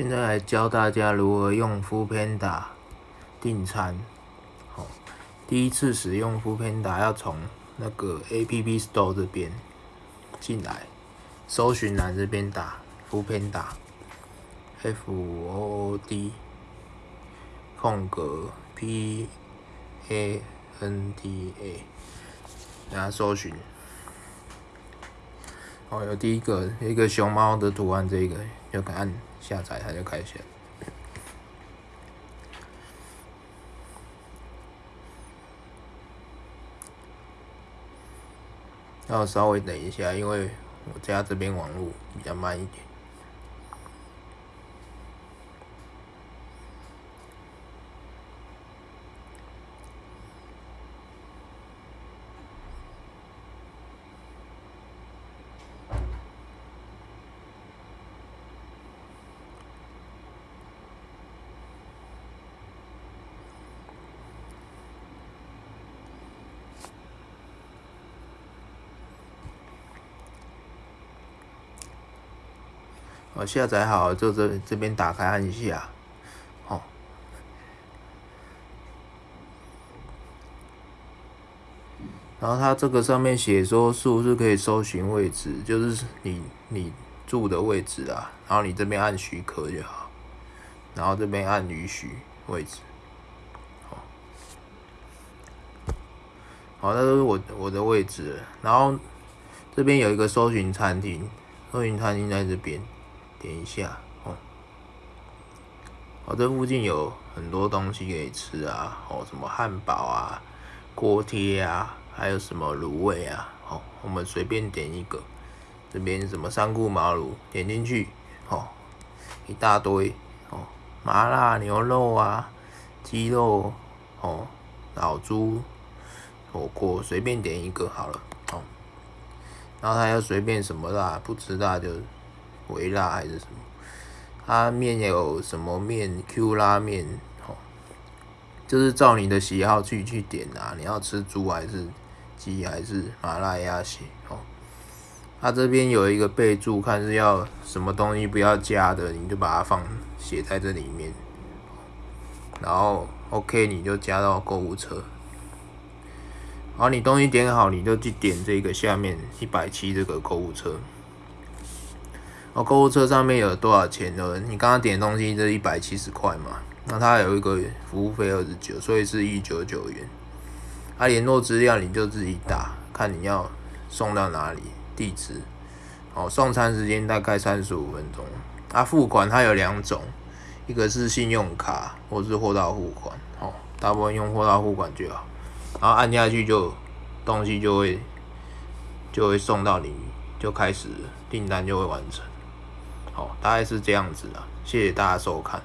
现在来教大家如何用 Foodpanda 订餐。好，第一次使用 Foodpanda 要从那个 App Store 这边进来，搜寻栏这边打 Foodpanda，F O O D 空格 P A N D A，然后搜寻。哦，有第一个一个熊猫的图案，这个就按下载，它就开始。要稍微等一下，因为我家这边网络比较慢一点。我下载好，就这这边打开按一下，哦，然后它这个上面写说是不是可以搜寻位置，就是你你住的位置啊，然后你这边按许可就好，然后这边按允许位置，好，好，那都是我我的位置，然后这边有一个搜寻餐厅，搜寻餐厅在这边。点一下哦，哦，这附近有很多东西可以吃啊，哦，什么汉堡啊、锅贴啊，还有什么卤味啊，哦，我们随便点一个，这边什么三顾茅庐，点进去，哦，一大堆，哦，麻辣牛肉啊，鸡肉，哦，老猪火锅，随便点一个好了，哦，然后他要随便什么辣，不吃辣就。微辣还是什么？它面有什么面？Q 拉面，哦，就是照你的喜好去去点啊。你要吃猪还是鸡还是麻辣鸭血？哦，它这边有一个备注，看是要什么东西不要加的，你就把它放写在这里面。然后 OK，你就加到购物车。好，你东西点好，你就去点这个下面一百七这个购物车。哦，购物车上面有多少钱呢？你刚刚点的东西是一百七十块嘛？那它有一个服务费二十九，所以是一九九元。啊，联络资料你就自己打，看你要送到哪里，地址。哦，送餐时间大概三十五分钟。啊，付款它有两种，一个是信用卡，或是货到付款。哦，大部分用货到付款就好。然后按下去就东西就会就会送到你，就开始订单就会完成。大概是这样子的，谢谢大家收看。